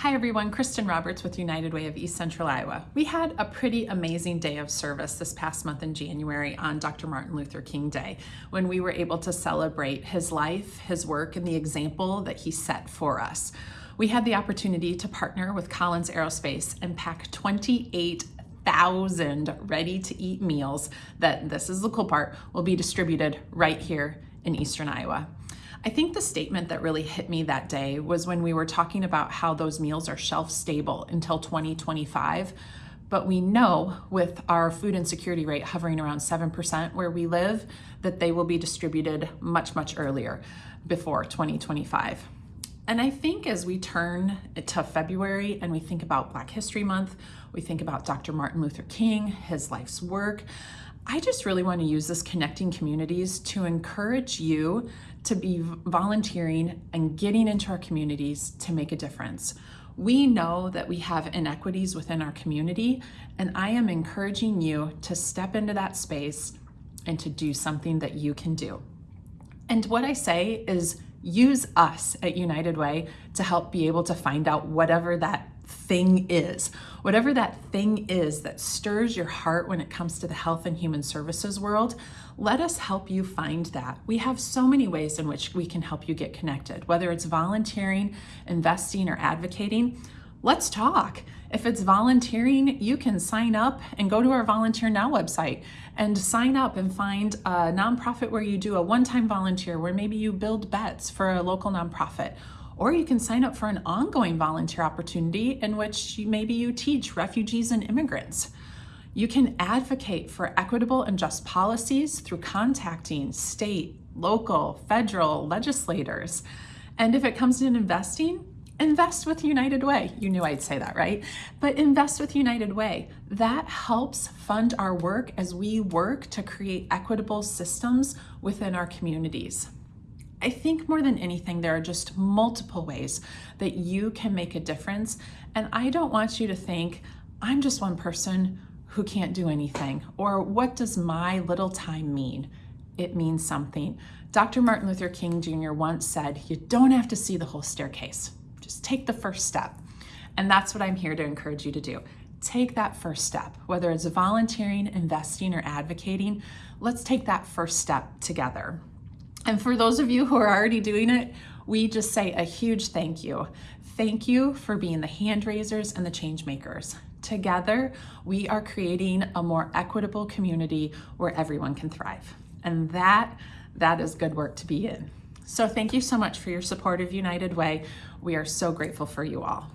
Hi everyone, Kristen Roberts with United Way of East Central Iowa. We had a pretty amazing day of service this past month in January on Dr. Martin Luther King Day when we were able to celebrate his life, his work, and the example that he set for us. We had the opportunity to partner with Collins Aerospace and pack 28,000 ready to eat meals that, this is the cool part, will be distributed right here in Eastern Iowa. I think the statement that really hit me that day was when we were talking about how those meals are shelf stable until 2025. But we know with our food insecurity rate hovering around 7% where we live, that they will be distributed much, much earlier before 2025. And I think as we turn to February and we think about Black History Month, we think about Dr. Martin Luther King, his life's work, I just really want to use this connecting communities to encourage you to be volunteering and getting into our communities to make a difference. We know that we have inequities within our community, and I am encouraging you to step into that space and to do something that you can do. And what I say is use us at United Way to help be able to find out whatever that thing is. Whatever that thing is that stirs your heart when it comes to the health and human services world, let us help you find that. We have so many ways in which we can help you get connected, whether it's volunteering, investing, or advocating. Let's talk. If it's volunteering, you can sign up and go to our Volunteer Now website and sign up and find a nonprofit where you do a one-time volunteer, where maybe you build beds for a local nonprofit or you can sign up for an ongoing volunteer opportunity in which maybe you teach refugees and immigrants. You can advocate for equitable and just policies through contacting state, local, federal legislators. And if it comes to investing, invest with United Way. You knew I'd say that, right? But invest with United Way. That helps fund our work as we work to create equitable systems within our communities. I think more than anything, there are just multiple ways that you can make a difference. And I don't want you to think, I'm just one person who can't do anything, or what does my little time mean? It means something. Dr. Martin Luther King Jr. once said, you don't have to see the whole staircase. Just take the first step. And that's what I'm here to encourage you to do. Take that first step, whether it's volunteering, investing, or advocating, let's take that first step together. And for those of you who are already doing it, we just say a huge thank you. Thank you for being the hand raisers and the change makers. Together, we are creating a more equitable community where everyone can thrive. And that, that is good work to be in. So thank you so much for your support of United Way. We are so grateful for you all.